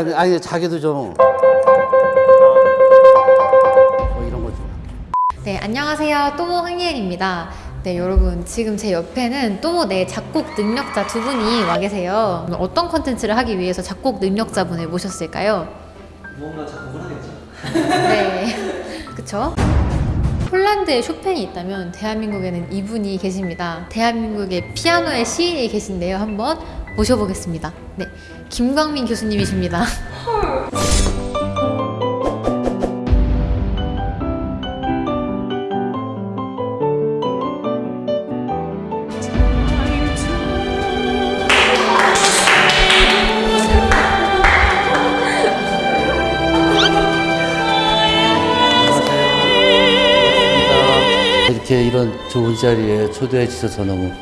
아니, 아니 자기도 좀 뭐 이런 거 좀. 네, 안녕하세요. 또모 흥예은입니다. 네, 여러분, 지금 제 옆에는 또모 내 작곡 능력자 두 분이 와 계세요. 어떤 컨텐츠를 하기 위해서 작곡 능력자분을 모셨을까요? 무언가 작곡을 하겠죠. 네, 그쵸? 폴란드에 쇼팽이 있다면 대한민국에는 이분이 계십니다. 대한민국의 피아노의 시인이 계신데요. 한번 모셔보겠습니다. 네, 김광민 교수님이십니다. 이렇게 이런 좋은 자리에 초대해 주셔서 너무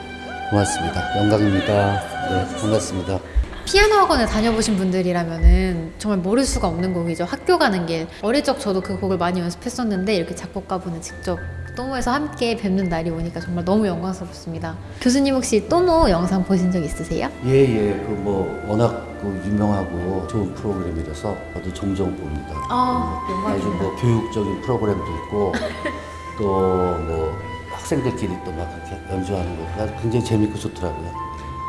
고맙습니다. 영광입니다. 네, 반갑습니다. 피아노 학원을 다녀보신 분들이라면은 정말 모를 수가 없는 곡이죠. 학교 가는 길. 어릴 적 저도 그 곡을 많이 연습했었는데 이렇게 작곡가분을 직접 또모에서 함께 뵙는 날이 오니까 정말 너무 영광스럽습니다. 교수님 혹시 또모 영상 보신 적 있으세요? 예, 예. 그 뭐 워낙 그 유명하고 좋은 프로그램이라서 저도 종종 봅니다. 아, 아주 뭐 교육적인 프로그램도 있고 또 뭐 학생들끼리 또막 그렇게 연주하는 거 굉장히 재밌고 좋더라고요.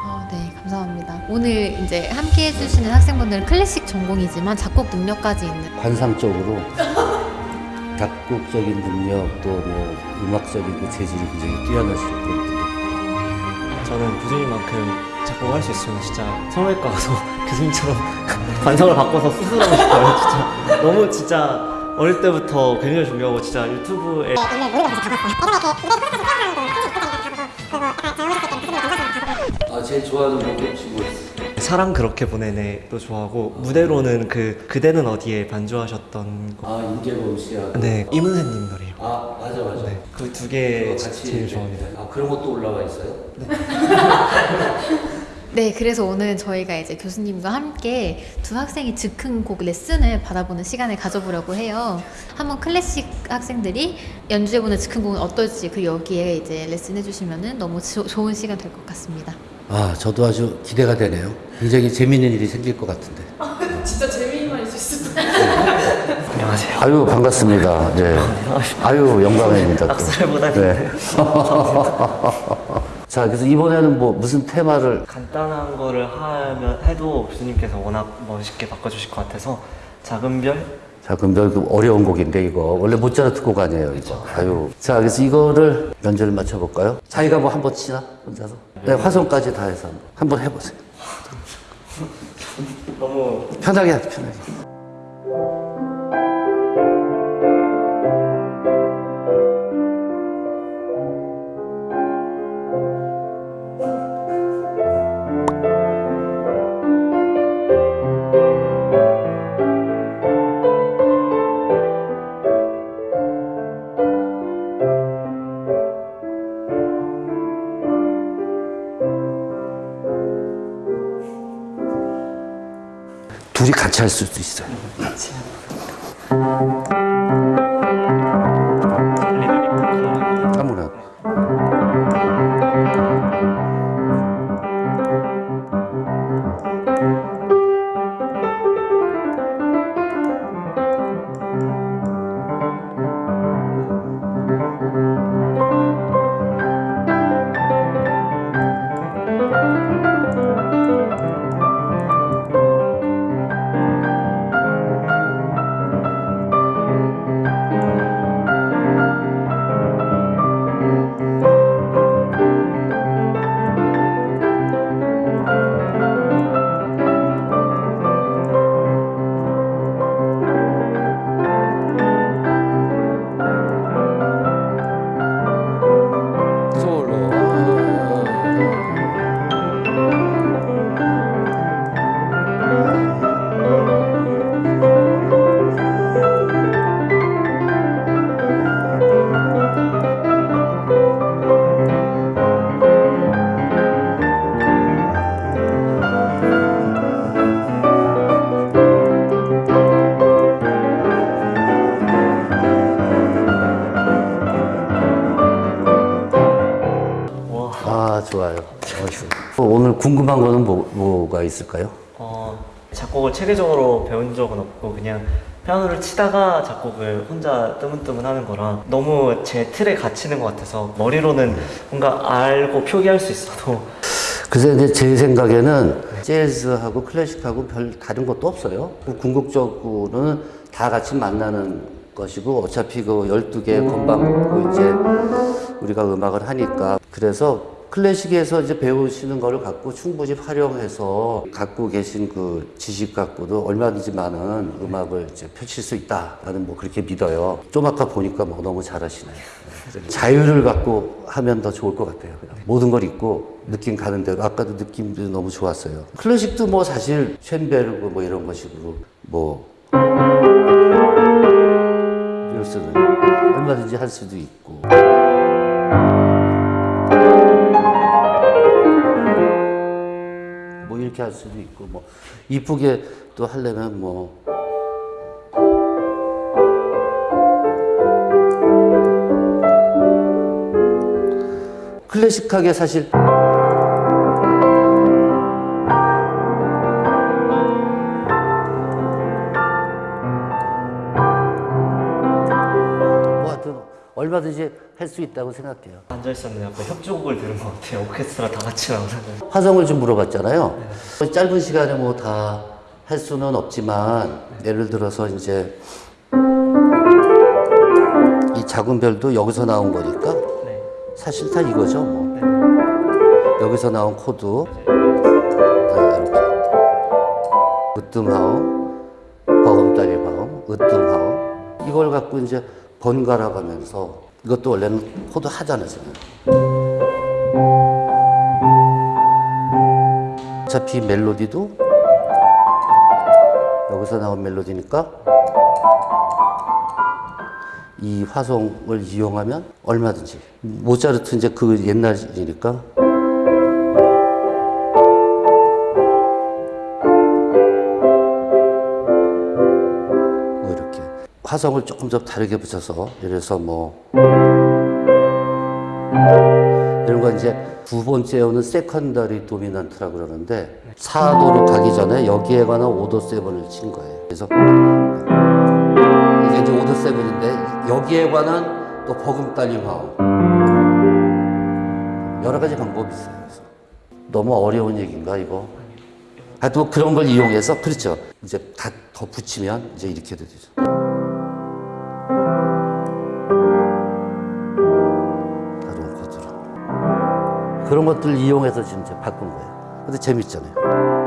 아, 네, 감사합니다. 오늘 이제 함께 해주시는 학생분들은 클래식 전공이지만 작곡 능력까지 있는 관상적으로 작곡적인 능력 또 뭐 음악적인 그 재질이 굉장히 뛰어나시는 분들. 저는 교수님만큼 작곡할 수 있으면 진짜 성형외과 가서 교수님처럼 관상을 바꿔서 수술하고 싶어요. 진짜 너무 진짜 어릴 때부터 굉장히 준비하고 진짜 유튜브에 아 제일 좋아하는 뭐 있어요? 사랑 그렇게 보내네도 좋아하고 무대로는 그 그대는 어디에 반주하셨던 거. 아 임재범 씨하고 네 이문세님 노래요. 아 맞아 맞아. 네, 그 두 개 제일 이렇게- 좋아합니다. 아 그런 것도 올라와 있어요? 네, 그래서 오늘 저희가 이제 교수님과 함께 두 학생이 즉흥 곡 레슨을 받아보는 시간을 가져보려고 해요. 한번 클래식 학생들이 연주해보는 즉흥 곡은 어떨지 그 여기에 이제 레슨 해주시면은 너무 조- 좋은 시간 될 것 같습니다. 아 저도 아주 기대가 되네요. 굉장히 재미있는 일이 생길 것 같은데. 안녕하세요. 아유 반갑습니다. 네. 아유 영광입니다. 또. 악수를 네. 자 그래서 이번에는 뭐 무슨 테마를 간단한 거를 하면 해도 교수님께서 워낙 멋있게 바꿔주실 것 같아서 작은 별자 그럼 그 어려운 곡인데 이거 원래 모차르트 곡 아니에요 이거. 아유. 자 그래서 이거를 연주를 맞춰볼까요? 자기가 뭐 한 번 치나 혼자서? 네 화성까지 다 해서 한번, 해보세요. 너무 편하게 편하게. 둘이 같이 할 수도 있어요. 거는 뭐, 뭐가 있을까요? 어, 작곡을 체계적으로 배운 적은 없고 그냥 피아노를 치다가 작곡을 혼자 뜨문뜨문 하는 거라 너무 제 틀에 갇히는 것 같아서 머리로는 뭔가 알고 표기할 수 있어도 그래서 이제 제 생각에는 재즈하고 클래식하고 별 다른 것도 없어요. 그 궁극적으로는 다 같이 만나는 것이고 어차피 그 12개의 건반 갖고 이제 우리가 음악을 하니까 그래서 클래식에서 이제 배우시는 거를 갖고 충분히 활용해서 갖고 계신 그 지식 갖고도 얼마든지 많은 음악을 이제 펼칠 수 있다라는 뭐 그렇게 믿어요. 좀 아까 보니까 뭐 너무 잘하시네요. 자유를 갖고 하면 더 좋을 것 같아요. 그냥 모든 걸 잊고 느낌 가는 대로 아까도 느낌도 너무 좋았어요. 클래식도 뭐 사실 쉔베르그 뭐 이런 것식으로 뭐 이럴 수도 있고 얼마든지 할 수도 있고 이렇게 할 수도 있고 뭐 이쁘게 또 하려면 뭐. 클래식하게 사실. 얼마든지 할 수 있다고 생각해요. 앉아 있었는데 약간 협주곡을 들은 것 같아요. 오케스트라 다 같이 나오는. 화성을 좀 물어봤잖아요. 짧은 시간에 뭐 다 할 수는 없지만 예를 들어서 이제 이 작은 별도 여기서 나온 거니까 네. 사실 다 이거죠. 뭐. 네. 여기서 나온 코드 네, 이렇게 으뜸화음, 버금딸림화음, 으뜸화음 이걸 갖고 이제 번갈아 가면서 이것도 원래는 코드 하잖아요. 어차피 멜로디도 여기서 나온 멜로디니까 이 화성을 이용하면 얼마든지 모차르트 이제 그 옛날이니까 화성을 조금 더 다르게 붙여서 예를 들어서 뭐 이런 거 이제 두 번째 오는 secondary dominant라고 그러는데 4도로 가기 전에 여기에 관한 5도 seven을 친 거예요. 그래서 이게 이제 5도 seven인데 여기에 관한 또 버금딸림화음 여러 가지 방법이 있어요. 너무 어려운 얘기인가 이거? 하여튼 뭐 그런 걸 이용해서 그렇죠. 이제 다 더 붙이면 이제 이렇게 되죠. 그런 것들 이용해서 지금 바꾼 거예요. 근데 재밌잖아요.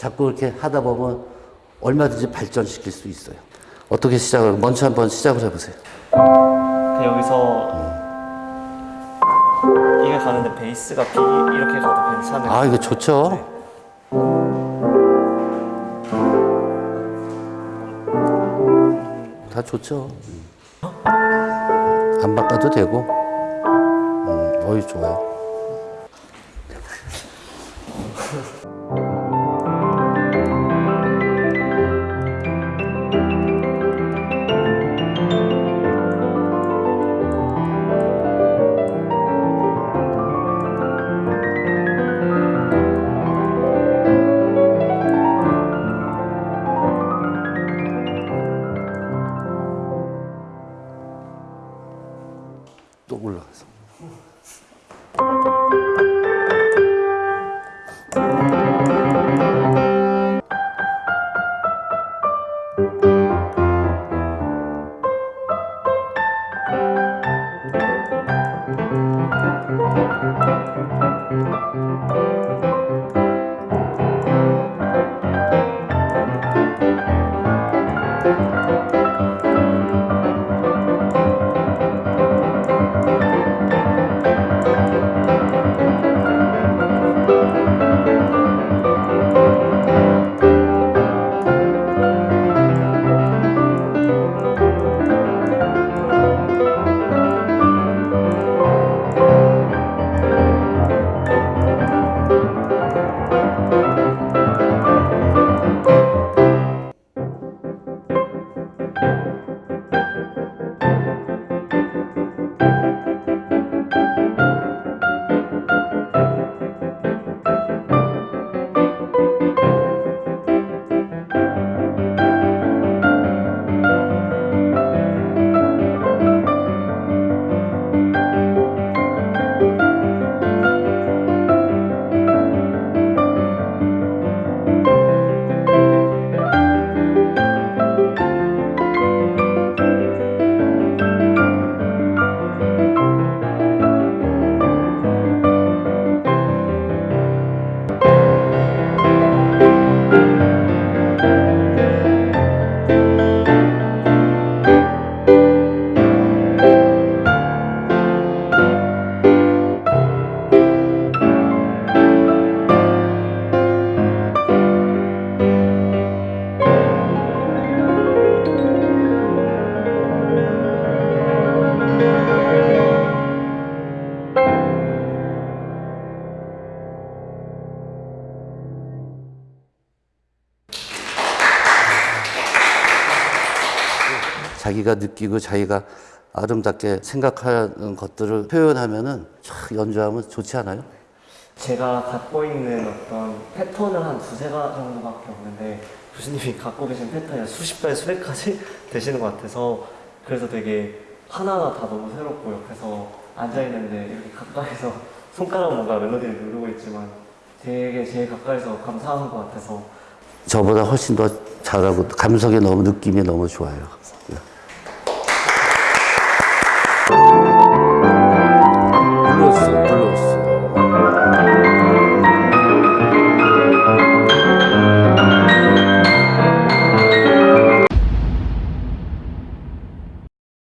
자꾸 이렇게 하다 보면 얼마든지 발전시킬 수 있어요. 어떻게 시작을 먼저 한번 시작을 해보세요. 그 여기서 이게 가는데 베이스가 B 이렇게 가도 괜찮은 아 이거 좋죠. 다 좋죠. 안 바꿔도 되고. 음, 어이 좋아요. 자기가 느끼고 자기가 아름답게 생각하는 것들을 표현하면은 참 연주하면 좋지 않아요? 제가 갖고 있는 어떤 패턴은 한 두세 가 정도밖에 없는데 교수님이 갖고 계신 패턴이 한 수십 배, 수백 가지 되시는 것 같아서 그래서 되게 하나하나 다 너무 새롭고 옆에서 앉아있는데 이렇게 가까이서 손가락 뭔가 멜로디를 누르고 있지만 되게 제일 가까이서 감사한 것 같아서 저보다 훨씬 더 잘하고 감성이 너무 느낌이 너무 좋아요.